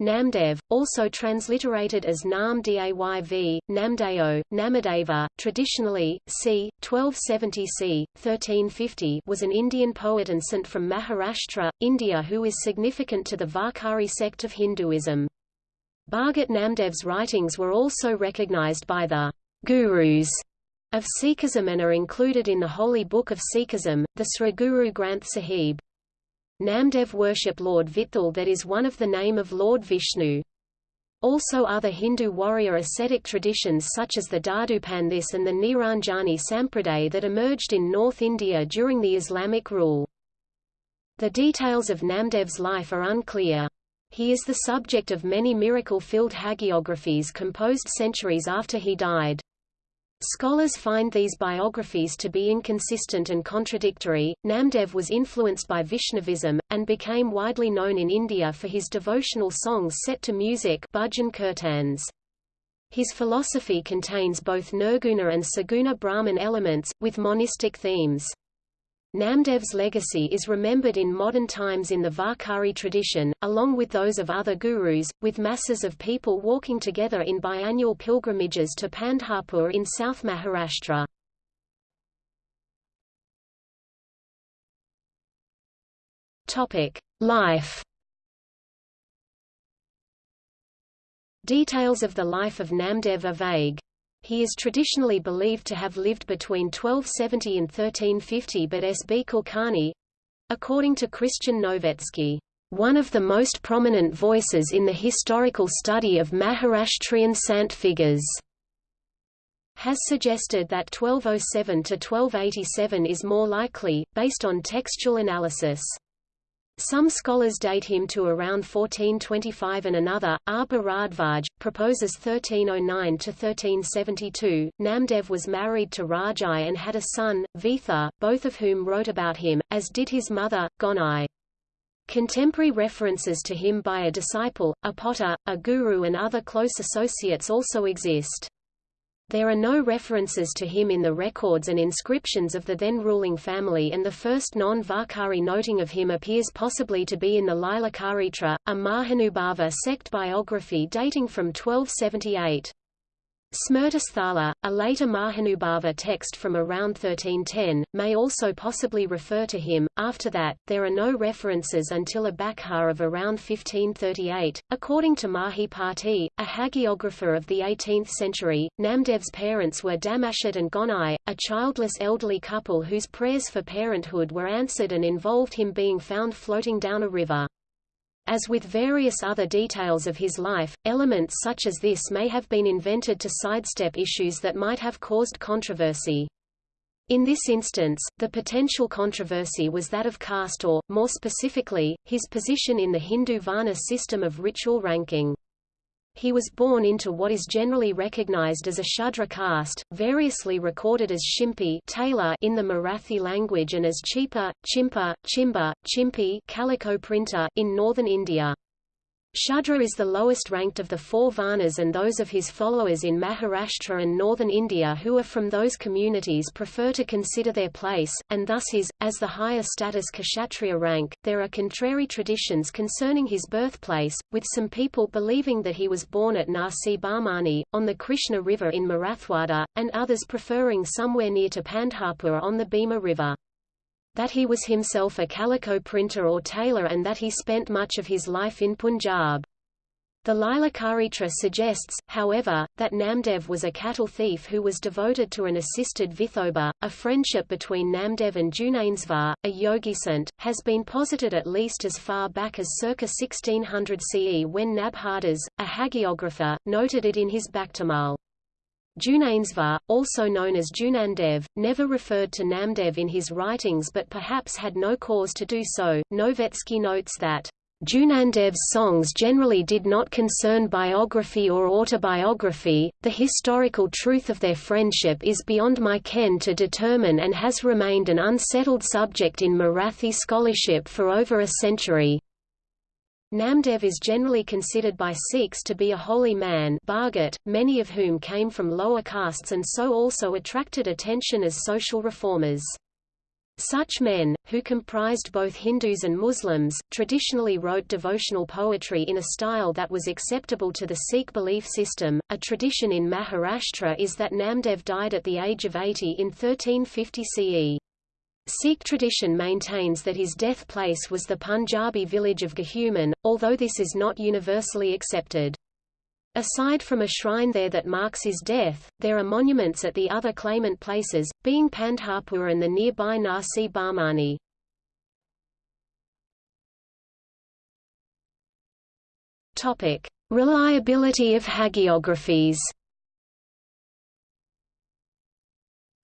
Namdev, also transliterated as Nam Dayv, Namdeo, Namadeva, traditionally, c. 1270 c. 1350 was an Indian poet and saint from Maharashtra, India who is significant to the Varkari sect of Hinduism. Bhagat Namdev's writings were also recognized by the gurus of Sikhism and are included in the Holy Book of Sikhism, the Sri Guru Granth Sahib. Namdev worship Lord Vitthal that is one of the name of Lord Vishnu. Also other Hindu warrior ascetic traditions such as the Dadupanthis and the Niranjani Sampraday that emerged in North India during the Islamic rule. The details of Namdev's life are unclear. He is the subject of many miracle-filled hagiographies composed centuries after he died. Scholars find these biographies to be inconsistent and contradictory. Namdev was influenced by Vaishnavism, and became widely known in India for his devotional songs set to music kirtans. His philosophy contains both nirguna and saguna Brahman elements, with monistic themes. Namdev's legacy is remembered in modern times in the Varkari tradition, along with those of other gurus, with masses of people walking together in biannual pilgrimages to Pandharpur in South Maharashtra. Life Details of the life of Namdev are vague. He is traditionally believed to have lived between 1270 and 1350 but S. B. Kulkarni—according to Christian Novetzke, one of the most prominent voices in the historical study of Maharashtrian sant figures, has suggested that 1207 to 1287 is more likely, based on textual analysis. Some scholars date him to around 1425 and another, R. Bharadvaj, proposes 1309–1372. Namdev was married to Rajai and had a son, Vitha, both of whom wrote about him, as did his mother, Gonai. Contemporary references to him by a disciple, a potter, a guru and other close associates also exist. There are no references to him in the records and inscriptions of the then ruling family and the first non-Varkari noting of him appears possibly to be in the Lilakaritra, a Mahanubhava sect biography dating from 1278. Smrtisthala, a later Mahanubhava text from around 1310, may also possibly refer to him. After that, there are no references until a Bakha of around 1538. According to Mahipati, a hagiographer of the 18th century, Namdev's parents were Damashet and Gonai, a childless elderly couple whose prayers for parenthood were answered and involved him being found floating down a river. As with various other details of his life, elements such as this may have been invented to sidestep issues that might have caused controversy. In this instance, the potential controversy was that of caste or, more specifically, his position in the Hindu Varna system of ritual ranking. He was born into what is generally recognized as a Shudra caste, variously recorded as Shimpi tailor in the Marathi language and as Chipa, Chimpa, Chimba, Chimpi calico printer in northern India. Shudra is the lowest ranked of the four Varnas and those of his followers in Maharashtra and northern India who are from those communities prefer to consider their place, and thus his, as the higher status Kshatriya rank. There are contrary traditions concerning his birthplace, with some people believing that he was born at Narsi Bamani, on the Krishna River in Marathwada, and others preferring somewhere near to Pandharpur on the Bhima River that he was himself a calico printer or tailor and that he spent much of his life in Punjab. The Lilakaritra suggests, however, that Namdev was a cattle thief who was devoted to an assisted Vithoba. A friendship between Namdev and Jnaneshvar, a yogi yogisant, has been posited at least as far back as circa 1600 CE when Nabhadas, a hagiographer, noted it in his Bhaktamal. Jnaneshvar, also known as Junandev, never referred to Namdev in his writings but perhaps had no cause to do so. Novetzke notes that Junandev's songs generally did not concern biography or autobiography, the historical truth of their friendship is beyond my ken to determine and has remained an unsettled subject in Marathi scholarship for over a century. Namdev is generally considered by Sikhs to be a holy man Bhagat, many of whom came from lower castes and so also attracted attention as social reformers. Such men, who comprised both Hindus and Muslims, traditionally wrote devotional poetry in a style that was acceptable to the Sikh belief system. A tradition in Maharashtra is that Namdev died at the age of 80 in 1350 CE. Sikh tradition maintains that his death place was the Punjabi village of Ghuman, although this is not universally accepted. Aside from a shrine there that marks his death, there are monuments at the other claimant places, being Pandharpur and the nearby Narsi Bamani. Reliability of hagiographies.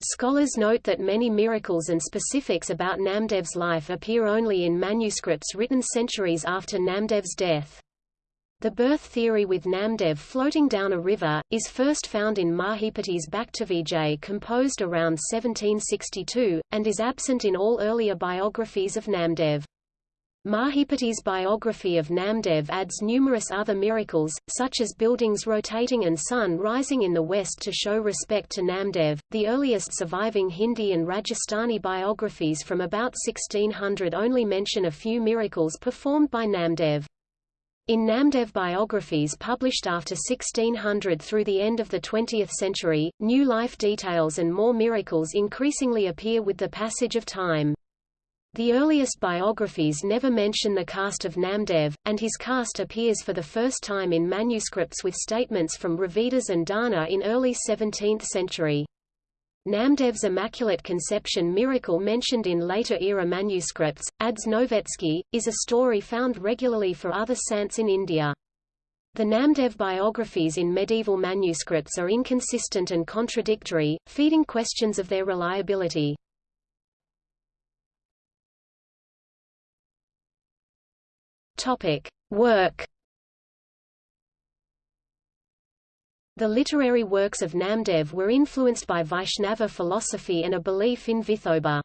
Scholars note that many miracles and specifics about Namdev's life appear only in manuscripts written centuries after Namdev's death. The birth theory with Namdev floating down a river, is first found in Mahipati's Bhaktavijay composed around 1762, and is absent in all earlier biographies of Namdev. Mahipati's biography of Namdev adds numerous other miracles, such as buildings rotating and sun rising in the west to show respect to Namdev. The earliest surviving Hindi and Rajasthani biographies from about 1600 only mention a few miracles performed by Namdev. In Namdev biographies published after 1600 through the end of the 20th century, new life details and more miracles increasingly appear with the passage of time. The earliest biographies never mention the caste of Namdev, and his caste appears for the first time in manuscripts with statements from Ravidas and Dana in early 17th century. Namdev's Immaculate Conception miracle mentioned in later-era manuscripts, adds Novetzke, is a story found regularly for other saints in India. The Namdev biographies in medieval manuscripts are inconsistent and contradictory, feeding questions of their reliability. Topic. Work The literary works of Namdev were influenced by Vaishnava philosophy and a belief in Vithoba.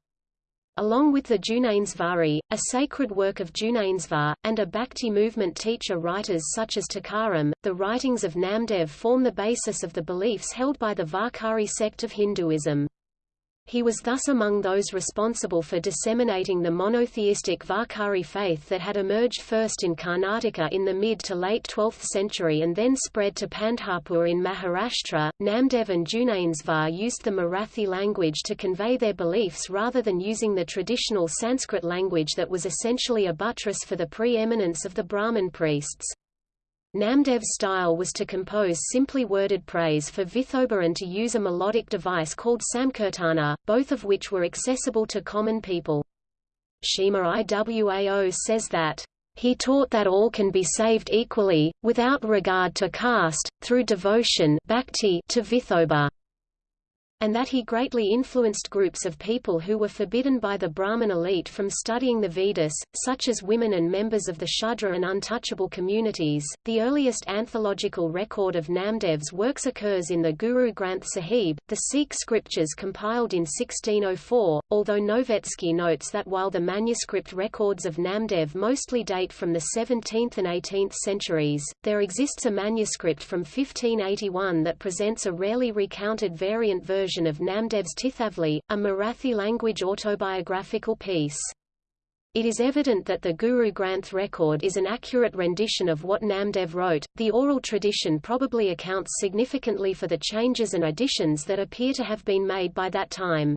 Along with the Jnaneshvari, a sacred work of Jnaneshvar, and a Bhakti movement teacher writers such as Tukaram, the writings of Namdev form the basis of the beliefs held by the Varkari sect of Hinduism. He was thus among those responsible for disseminating the monotheistic Varkari faith that had emerged first in Karnataka in the mid to late 12th century and then spread to Pandharpur in Maharashtra. Namdev and Jnaneshvar used the Marathi language to convey their beliefs rather than using the traditional Sanskrit language that was essentially a buttress for the pre-eminence of the Brahmin priests. Namdev's style was to compose simply worded praise for Vithoba and to use a melodic device called Samkirtana, both of which were accessible to common people. Shima Iwao says that, "...he taught that all can be saved equally, without regard to caste, through devotion bhakti to Vithoba." And that he greatly influenced groups of people who were forbidden by the Brahmin elite from studying the Vedas, such as women and members of the Shudra and untouchable communities. The earliest anthological record of Namdev's works occurs in the Guru Granth Sahib, the Sikh scriptures compiled in 1604, although Novetzke notes that while the manuscript records of Namdev mostly date from the 17th and 18th centuries, there exists a manuscript from 1581 that presents a rarely recounted variant version version of Namdev's Tirthavali, a Marathi-language autobiographical piece. It is evident that the Guru Granth record is an accurate rendition of what Namdev wrote. The oral tradition probably accounts significantly for the changes and additions that appear to have been made by that time.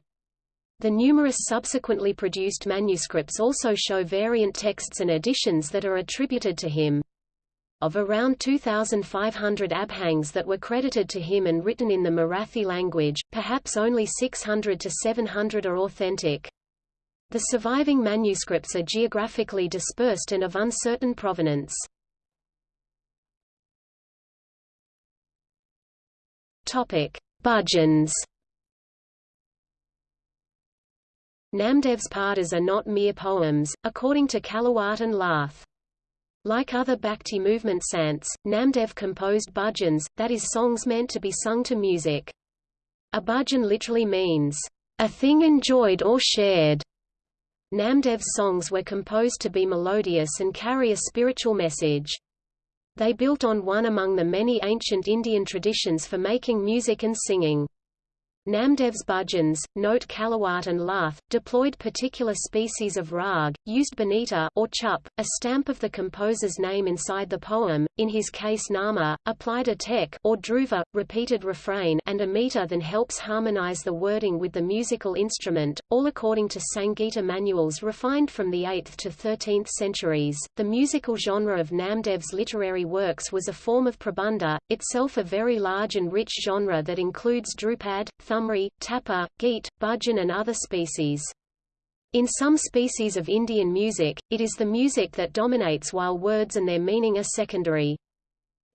The numerous subsequently produced manuscripts also show variant texts and additions that are attributed to him. Of around 2,500 abhangs that were credited to him and written in the Marathi language, perhaps only 600 to 700 are authentic. The surviving manuscripts are geographically dispersed and of uncertain provenance. Topic: Bhajans. Namdev's padas are not mere poems, according to Callewaert and Lath. Like other Bhakti movement sants, Namdev composed bhajans, that is songs meant to be sung to music. A bhajan literally means, a thing enjoyed or shared. Namdev's songs were composed to be melodious and carry a spiritual message. They built on one among the many ancient Indian traditions for making music and singing. Namdev's bhajans, note Callewaert and Lath, deployed particular species of rag, used bonita or chup, a stamp of the composer's name inside the poem, in his case nama, applied a tek or dhruva, repeated refrain and a meter then helps harmonize the wording with the musical instrument, all according to Sangita manuals refined from the 8th to 13th centuries. The musical genre of Namdev's literary works was a form of prabandha, itself a very large and rich genre that includes dhrupad, thumri, tapa, geet, bhajan and other species. In some species of Indian music, it is the music that dominates while words and their meaning are secondary.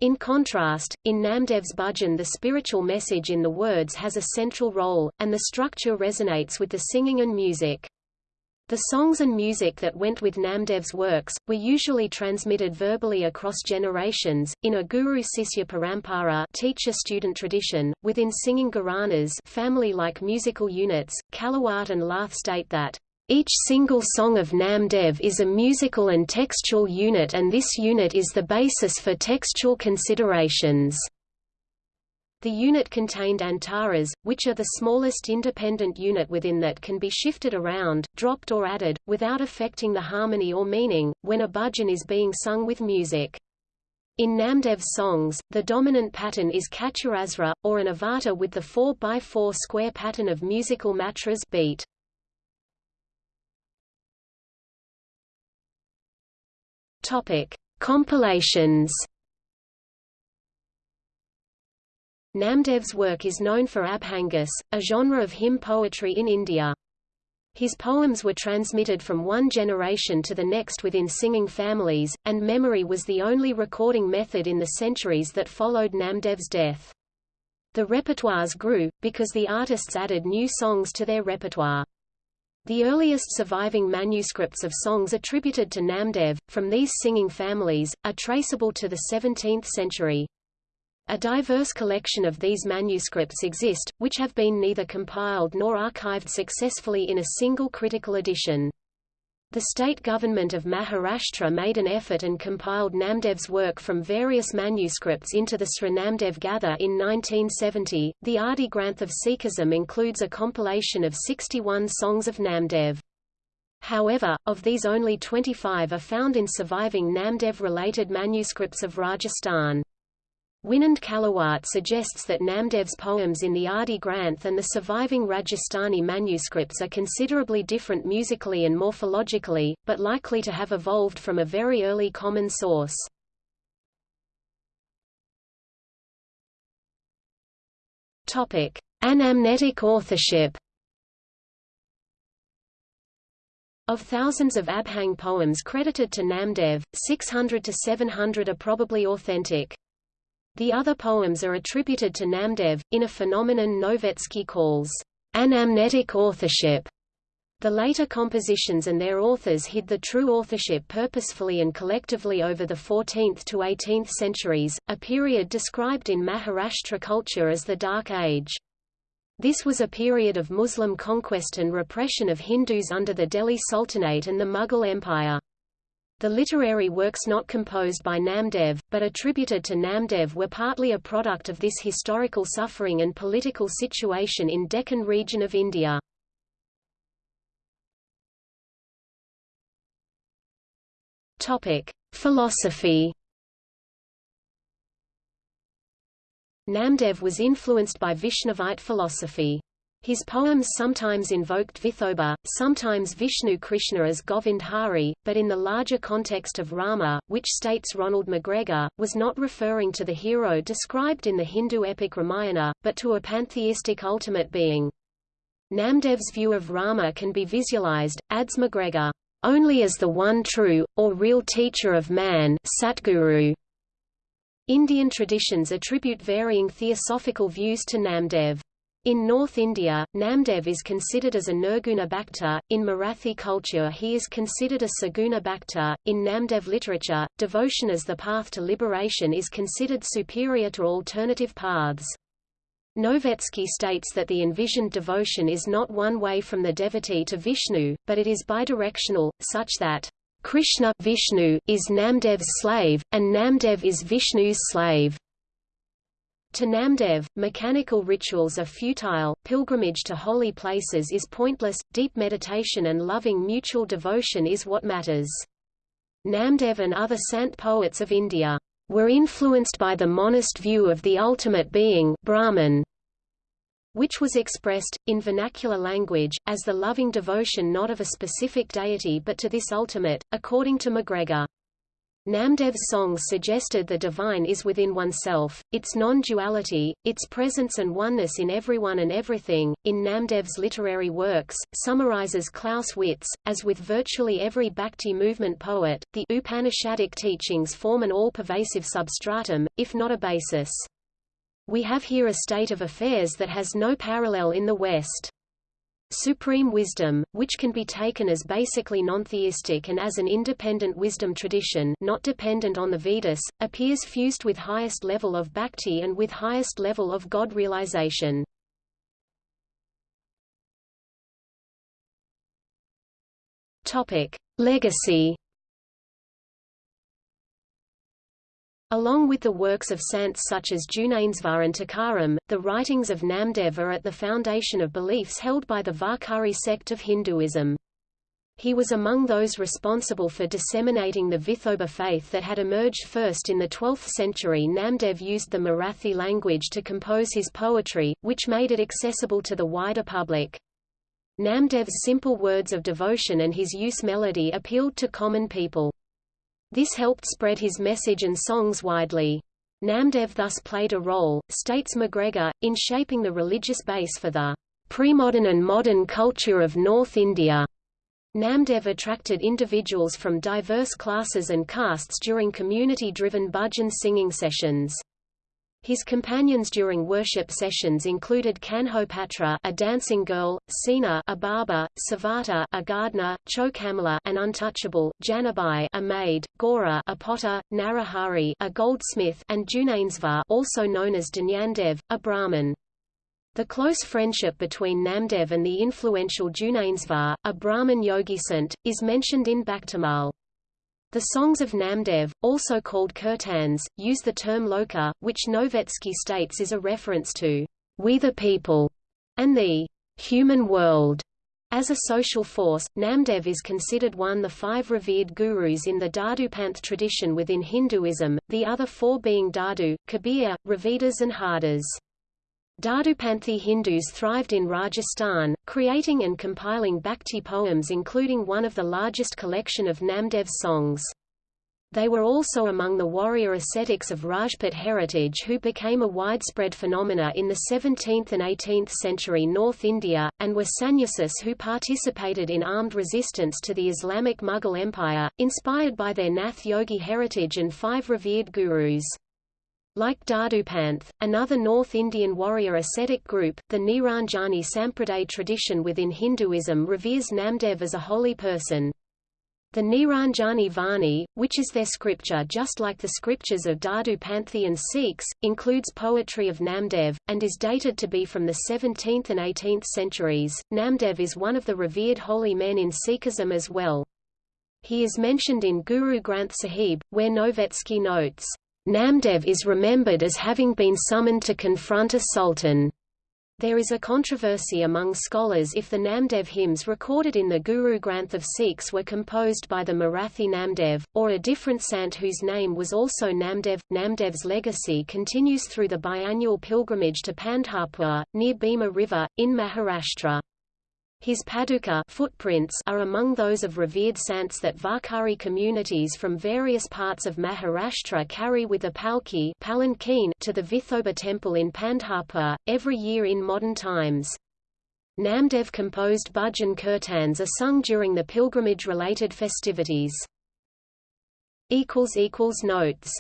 In contrast, in Namdev's bhajan the spiritual message in the words has a central role, and the structure resonates with the singing and music. The songs and music that went with Namdev's works, were usually transmitted verbally across generations, in a guru-sisya parampara teacher-student tradition, within singing gharanas family-like musical units. Callewaert and Lath state that, each single song of Namdev is a musical and textual unit and this unit is the basis for textual considerations. The unit contained antaras, which are the smallest independent unit within that can be shifted around, dropped or added, without affecting the harmony or meaning, when a bhajan is being sung with music. In Namdev's songs, the dominant pattern is caturasra, or an avata with the 4x4 square pattern of musical matras beat. Topic: Compilations Namdev's work is known for Abhangas, a genre of hymn poetry in India. His poems were transmitted from one generation to the next within singing families, and memory was the only recording method in the centuries that followed Namdev's death. The repertoires grew, because the artists added new songs to their repertoire. The earliest surviving manuscripts of songs attributed to Namdev, from these singing families, are traceable to the 17th century. A diverse collection of these manuscripts exist, which have been neither compiled nor archived successfully in a single critical edition. The state government of Maharashtra made an effort and compiled Namdev's work from various manuscripts into the Sri Namdev Gatha in 1970. The Adi Granth of Sikhism includes a compilation of 61 songs of Namdev. However, of these only 25 are found in surviving Namdev-related manuscripts of Rajasthan. Winand Callewaert suggests that Namdev's poems in the Adi Granth and the surviving Rajasthani manuscripts are considerably different musically and morphologically, but likely to have evolved from a very early common source. Topic: Anamnetic authorship. Of thousands of Abhang poems credited to Namdev, 600 to 700 are probably authentic. The other poems are attributed to Namdev, in a phenomenon Novetzke calls anamnetic authorship. The later compositions and their authors hid the true authorship purposefully and collectively over the 14th to 18th centuries, a period described in Maharashtra culture as the Dark Age. This was a period of Muslim conquest and repression of Hindus under the Delhi Sultanate and the Mughal Empire. The literary works not composed by Namdev, but attributed to Namdev were partly a product of this historical suffering and political situation in Deccan region of India. Philosophy. Namdev was influenced by Vishnavite philosophy. His poems sometimes invoked Vithoba, sometimes Vishnu Krishna as Govind Hari, but in the larger context of Rama, which states Ronald McGregor, was not referring to the hero described in the Hindu epic Ramayana, but to a pantheistic ultimate being. Namdev's view of Rama can be visualized, adds McGregor, only as the one true, or real teacher of man Satguru. Indian traditions attribute varying theosophical views to Namdev. In North India, Namdev is considered as a Nirguna Bhakta, in Marathi culture he is considered a Saguna Bhakta, in Namdev literature, devotion as the path to liberation is considered superior to alternative paths. Novetzke states that the envisioned devotion is not one way from the devotee to Vishnu, but it is bidirectional, such that Krishna Vishnu is Namdev's slave, and Namdev is Vishnu's slave. To Namdev, mechanical rituals are futile, pilgrimage to holy places is pointless, deep meditation and loving mutual devotion is what matters. Namdev and other sant poets of India were influenced by the monist view of the ultimate being Brahman, which was expressed, in vernacular language, as the loving devotion not of a specific deity but to this ultimate, according to MacGregor. Namdev's songs suggested the divine is within oneself, its non-duality, its presence and oneness in everyone and everything. In Namdev's literary works, summarizes Klaus Witz, as with virtually every Bhakti movement poet, the Upanishadic teachings form an all-pervasive substratum, if not a basis. We have here a state of affairs that has no parallel in the West. Supreme wisdom, which can be taken as basically non-theistic and as an independent wisdom tradition not dependent on the Vedas, appears fused with highest level of bhakti and with highest level of God realization. Legacy Along with the works of saints such as Jnaneshvar and Tukaram, the writings of Namdev are at the foundation of beliefs held by the Varkari sect of Hinduism. He was among those responsible for disseminating the Vithoba faith that had emerged first in the 12th century. Namdev used the Marathi language to compose his poetry, which made it accessible to the wider public. Namdev's simple words of devotion and his use melody appealed to common people. This helped spread his message and songs widely. Namdev thus played a role, states McGregor, in shaping the religious base for the pre-modern and modern culture of North India. Namdev attracted individuals from diverse classes and castes during community-driven bhajan singing sessions. His companions during worship sessions included Kanhopatra, a dancing girl, Sena, a barber, Savata, a gardener, Chokhamela, an untouchable, Janabai, a maid, Gora, a potter, Narahari, a goldsmith, and Jnaneshvar, also known as Dnyandev, a Brahmin. The close friendship between Namdev and the influential Jnaneshvar, a Brahmin yogi sant, is mentioned in Bhaktamal. The songs of Namdev, also called kirtans, use the term loka, which Novetzke states is a reference to we the people and the human world. As a social force, Namdev is considered one of the five revered gurus in the Dadupanth tradition within Hinduism, the other four being Dadu, Kabir, Ravidas and Hardas. Dadupanthi Hindus thrived in Rajasthan, creating and compiling bhakti poems including one of the largest collection of Namdev's songs. They were also among the warrior ascetics of Rajput heritage who became a widespread phenomena in the 17th and 18th century North India, and were sannyasis who participated in armed resistance to the Islamic Mughal Empire, inspired by their Nath Yogi heritage and five revered gurus. Like Dadupanth, another North Indian warrior ascetic group, the Niranjani Sampraday tradition within Hinduism reveres Namdev as a holy person. The Niranjani Vani, which is their scripture just like the scriptures of Dadupanthi and Sikhs, includes poetry of Namdev, and is dated to be from the 17th and 18th centuries. Namdev is one of the revered holy men in Sikhism as well. He is mentioned in Guru Granth Sahib, where Novetzke notes, Namdev is remembered as having been summoned to confront a sultan. There is a controversy among scholars if the Namdev hymns recorded in the Guru Granth of Sikhs were composed by the Marathi Namdev, or a different sant whose name was also Namdev. Namdev's legacy continues through the biannual pilgrimage to Pandharpur, near Bhima River, in Maharashtra. His paduka footprints are among those of revered saints that Varkari communities from various parts of Maharashtra carry with a palki palanquin to the Vithoba temple in Pandharpur, every year in modern times. Namdev composed bhajan kirtans are sung during the pilgrimage-related festivities. Notes